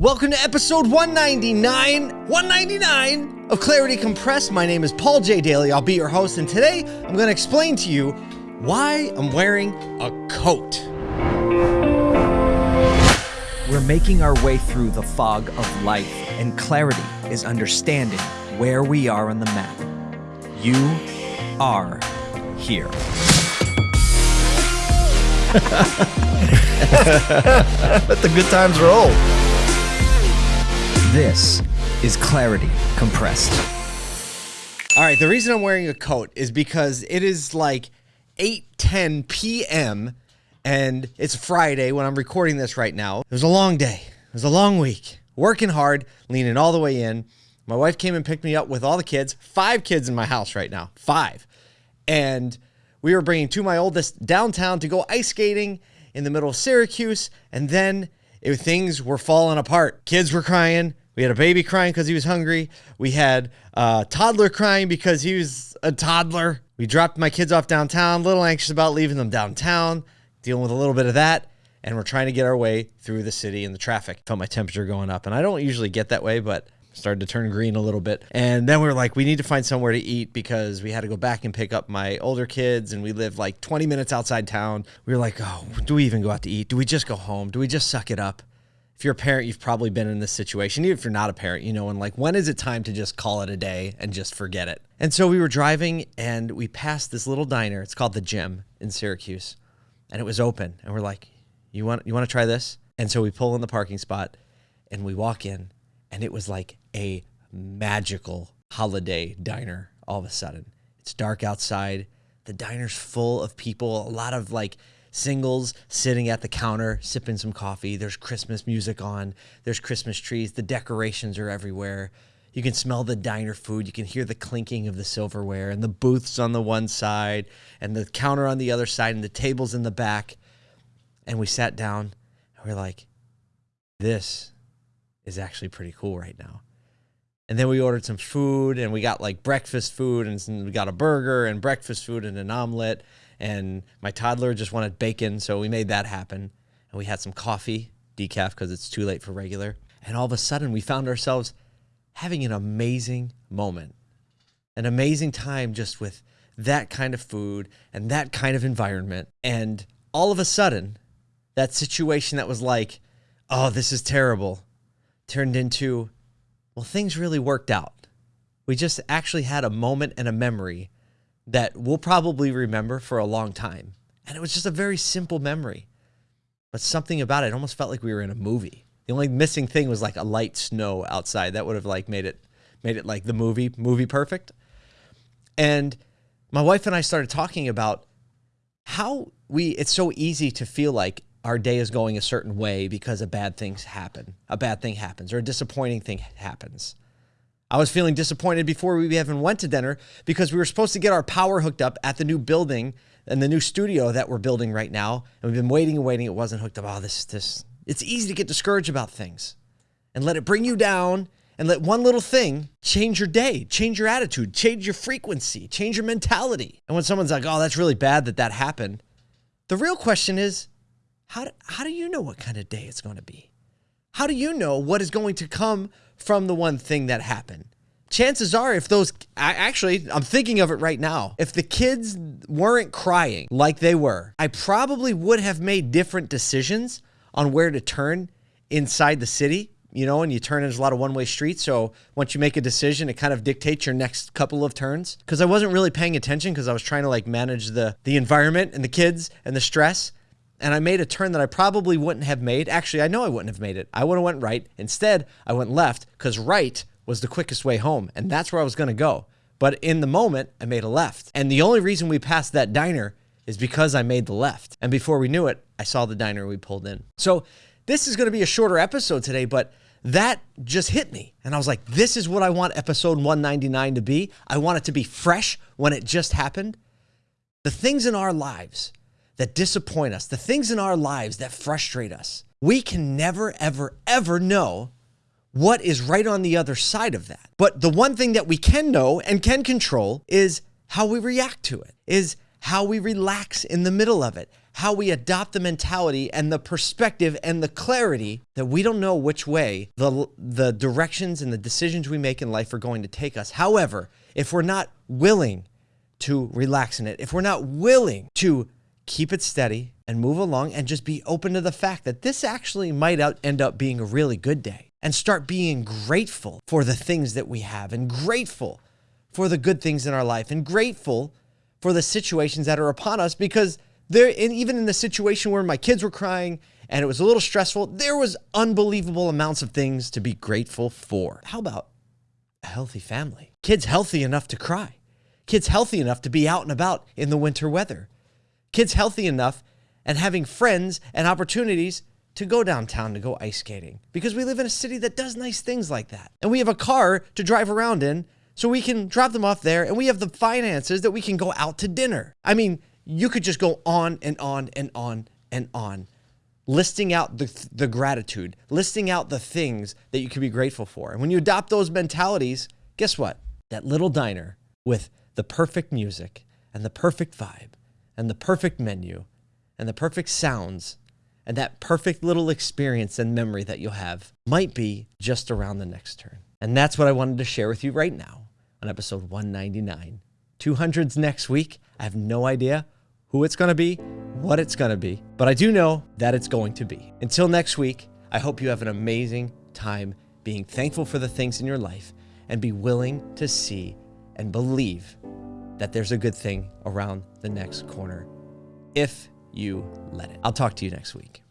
Welcome to episode 199, 199 of Clarity Compressed. My name is Paul J. Daly. I'll be your host, and today I'm going to explain to you why I'm wearing a coat. We're making our way through the fog of life, and clarity is understanding where we are on the map. You are here. Let the good times roll. This is Clarity Compressed. All right, the reason I'm wearing a coat is because it is like 8:10 p.m. and it's Friday when I'm recording this right now. It was a long day. It was a long week. Working hard, leaning all the way in. My wife came and picked me up with all the kids. Five kids in my house right now. Five. And we were bringing two of my oldest downtown to go ice skating in the middle of Syracuse, and then it, things were falling apart. Kids were crying. We had a baby crying because he was hungry. We had a toddler crying because he was a toddler. We dropped my kids off downtown, a little anxious about leaving them downtown, dealing with a little bit of that. And we're trying to get our way through the city and the traffic. Felt my temperature going up. And I don't usually get that way, but started to turn green a little bit. And then we were like, we need to find somewhere to eat because we had to go back and pick up my older kids and we live like 20 minutes outside town. We were like, oh, do we even go out to eat? Do we just go home? Do we just suck it up? If you're a parent, you've probably been in this situation. Even if you're not a parent, you know, and like, when is it time to just call it a day and just forget it? And so we were driving and we passed this little diner. It's called the Gym in Syracuse, and it was open. And we're like, you want you want to try this? And so we pull in the parking spot and we walk in and it was like a magical holiday diner all of a sudden. It's dark outside. The diner's full of people, a lot of like singles sitting at the counter sipping some coffee. There's Christmas music on. There's Christmas trees. The decorations are everywhere. You can smell the diner food. You can hear the clinking of the silverware and the booths on the one side and the counter on the other side and the tables in the back. And we sat down and we're like, this is actually pretty cool right now. And then we ordered some food and we got like breakfast food and we got a burger and breakfast food and an omelet. And my toddler just wanted bacon, so we made that happen. And we had some coffee, decaf, because it's too late for regular. And all of a sudden, we found ourselves having an amazing moment, an amazing time just with that kind of food and that kind of environment. And all of a sudden, that situation that was like, oh, this is terrible, turned into, well, things really worked out. We just actually had a moment and a memory that we'll probably remember for a long time. And it was just a very simple memory. But something about it almost felt like we were in a movie. The only missing thing was like a light snow outside. That would have like made it made it like the movie, movie perfect. And my wife and I started talking about how we it's so easy to feel like our day is going a certain way because a bad things happen. A bad thing happens or a disappointing thing happens. I was feeling disappointed before we even went to dinner because we were supposed to get our power hooked up at the new building and the new studio that we're building right now. And we've been waiting and waiting. It wasn't hooked up. Oh, this, this, it's easy to get discouraged about things and let it bring you down and let one little thing change your day, change your attitude, change your frequency, change your mentality. And when someone's like, oh, that's really bad that that happened, the real question is, how do, how do you know what kind of day it's going to be? How do you know what is going to come from the one thing that happened? Chances are, if those I, actually, I'm thinking of it right now. If the kids weren't crying like they were, I probably would have made different decisions on where to turn inside the city. You know, and you turn, there's a lot of one way streets. So once you make a decision, it kind of dictates your next couple of turns. Because I wasn't really paying attention because I was trying to like manage the the environment and the kids and the stress and I made a turn that I probably wouldn't have made. Actually, I know I wouldn't have made it. I would have went right. Instead, I went left because right was the quickest way home, and that's where I was going to go. But in the moment, I made a left. And the only reason we passed that diner is because I made the left. And before we knew it, I saw the diner we pulled in. So this is going to be a shorter episode today, but that just hit me. And I was like, this is what I want episode 199 to be. I want it to be fresh when it just happened. The things in our lives that disappoint us, the things in our lives that frustrate us, we can never, ever, ever know what is right on the other side of that. But the one thing that we can know and can control is how we react to it, is how we relax in the middle of it, how we adopt the mentality and the perspective and the clarity that we don't know which way the the directions and the decisions we make in life are going to take us. However, if we're not willing to relax in it, if we're not willing to keep it steady and move along and just be open to the fact that this actually might out, end up being a really good day and start being grateful for the things that we have and grateful for the good things in our life and grateful for the situations that are upon us because there and even in the situation where my kids were crying and it was a little stressful there was unbelievable amounts of things to be grateful for. How about a healthy family? Kids healthy enough to cry. Kids healthy enough to be out and about in the winter weather kids healthy enough and having friends and opportunities to go downtown to go ice skating because we live in a city that does nice things like that. And we have a car to drive around in so we can drop them off there and we have the finances that we can go out to dinner. I mean, you could just go on and on and on and on listing out the, the gratitude, listing out the things that you can be grateful for. And when you adopt those mentalities, guess what? That little diner with the perfect music and the perfect vibe and the perfect menu and the perfect sounds and that perfect little experience and memory that you'll have might be just around the next turn. And that's what I wanted to share with you right now on episode 199. 200s next week. I have no idea who it's going to be, what it's going to be, but I do know that it's going to be. Until next week, I hope you have an amazing time being thankful for the things in your life and be willing to see and believe that there's a good thing around the next corner if you let it. I'll talk to you next week.